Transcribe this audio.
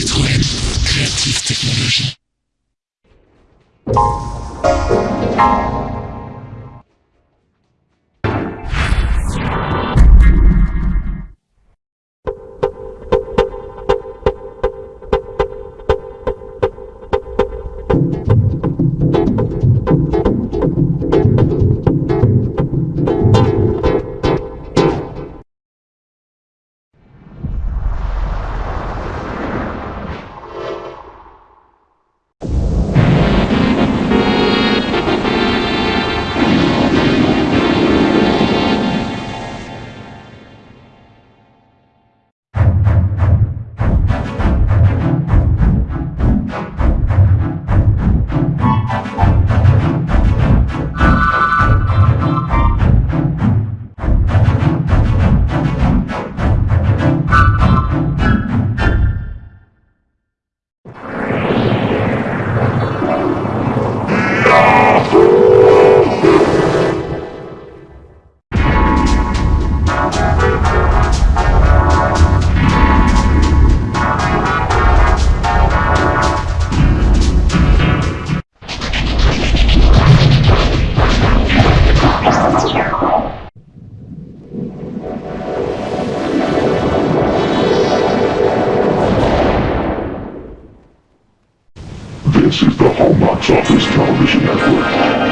Citroën. Creative Technologie. This is the Box Office Television Network.